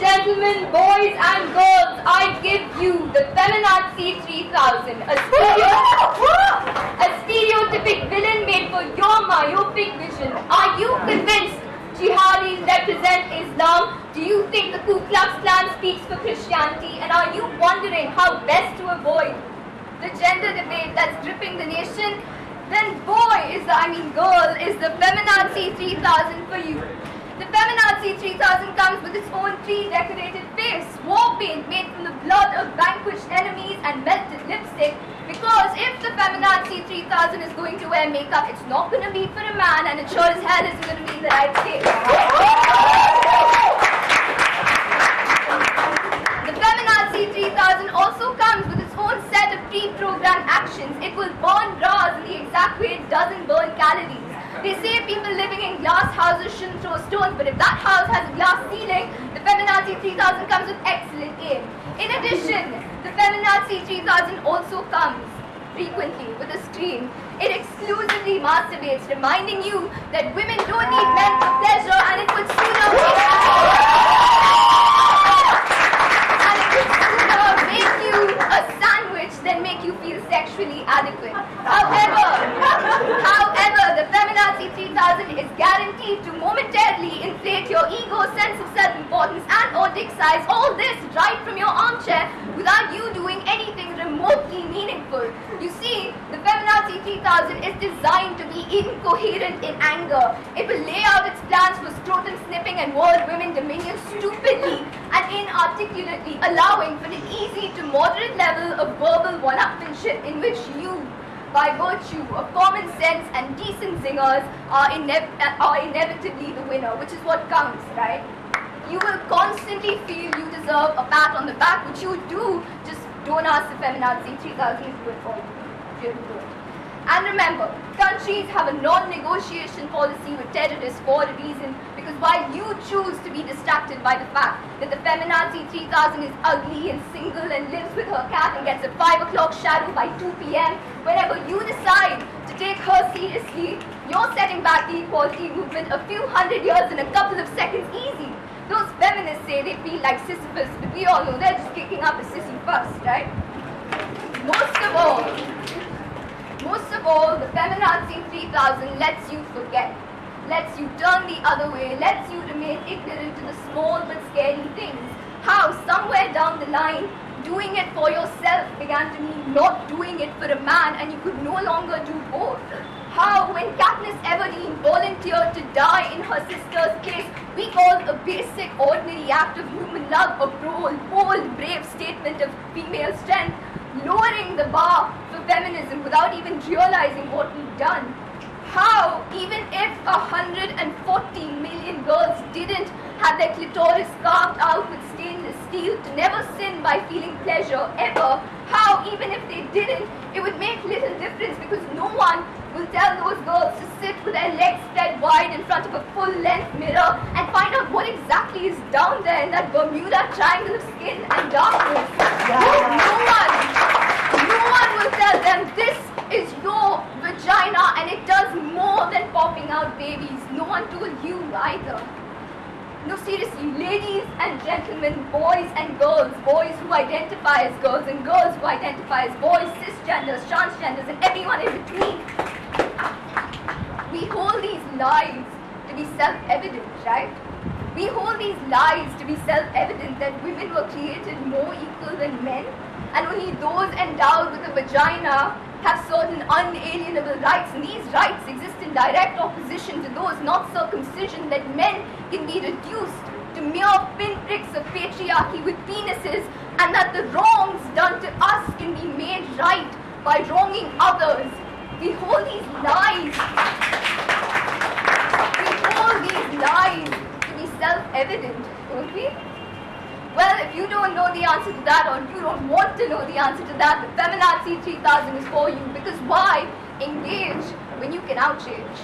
gentlemen, boys and girls, I give you the Feminazi 3000, a, stereo- a stereotypic villain made for your myopic vision. Are you convinced jihadis represent Islam? Do you think the Ku Klux Klan speaks for Christianity? And are you wondering how best to avoid the gender debate that's gripping the nation? Then boy is the, I mean girl, is the Feminazi 3000 for you. The Feminazi 3000 comes with its own tree-decorated face, war paint made from the blood of vanquished enemies and melted lipstick. Because if the Feminazi 3000 is going to wear makeup, it's not going to be for a man and it sure as hell isn't going to be in the right state. The Feminazi 3000 also comes with its own set of pre-programmed actions. It will burn bras in the exact way it doesn't burn calories. They say people living in glass houses shouldn't throw stones, but if that house has a glass ceiling, the Feminazi 3000 comes with excellent aim. In addition, the Feminazi 3000 also comes frequently with a screen. It exclusively masturbates, reminding you that women don't need men for pleasure and it would sooner and it would sooner make you a sandwich than make you feel sexually adequate. However, the Feminazi 3000 is guaranteed to momentarily inflate your ego, sense of self-importance, and or dick size. All this right from your armchair without you doing anything remotely meaningful. You see, the Feminazi 3000 is designed to be incoherent in anger. It will lay out its plans for scrotum snipping and world women dominion stupidly and inarticulately, allowing for an easy to moderate level of verbal one-upmanship in which you, by virtue of common sense and decent zingers, are, inev- are inevitably the winner, which is what counts, right? You will constantly feel you deserve a pat on the back, which you do. Just don't ask the feminazi 3000 is good for you. And remember, countries have a non-negotiation policy with terrorists for a reason because while you choose to be distracted by the fact that the feminazi 3000 is ugly and single and lives with her cat and gets a 5 o'clock shadow by 2 p.m., whenever you decide to take her seriously, you're setting back the equality movement a few hundred years in a couple of seconds easy. Those feminists say they feel like Sisyphus, but we all know they're just kicking up a sissy first, right? Most of all, most of all, the Feminazi 3000 lets you forget, lets you turn the other way, lets you remain ignorant to the small but scary things. How, somewhere down the line, doing it for yourself began to mean not doing it for a man and you could no longer do both. How, when Katniss Everdeen volunteered to die in her sister's place, we called a basic, ordinary act of human love a bold, bold, brave statement of female strength, lowering the bar feminism without even realizing what we've done. How, even if 140 million girls didn't have their clitoris carved out with stainless steel to never sin by feeling pleasure ever, how, even if they didn't, it would make little difference because no one will tell those girls to sit with their legs spread wide in front of a full-length mirror and find out what exactly is down there in that Bermuda triangle of skin and darkness. No one, no one will tell them this is your vagina and it does more than popping out babies. No one told you either. No, seriously, ladies and gentlemen, boys and girls, boys who identify as girls and girls who identify as boys, cisgenders, transgenders, and everyone in between. We hold these lies to be self-evident, right? We hold these lies to be self-evident that women were created more equal than men, and only those endowed with a vagina have certain unalienable rights, and these rights exist in direct opposition to those not circumcision, that men can be reduced to mere pinpricks of patriarchy with penises, and that the wrongs done to us can be made right by wronging others. We hold these lies. We hold these lies to be self-evident, don't we? Well, if you don't know the answer to that, or you don't want to know the answer to that, the Feminazi 3000 is for you. Because why engage when you can outrage?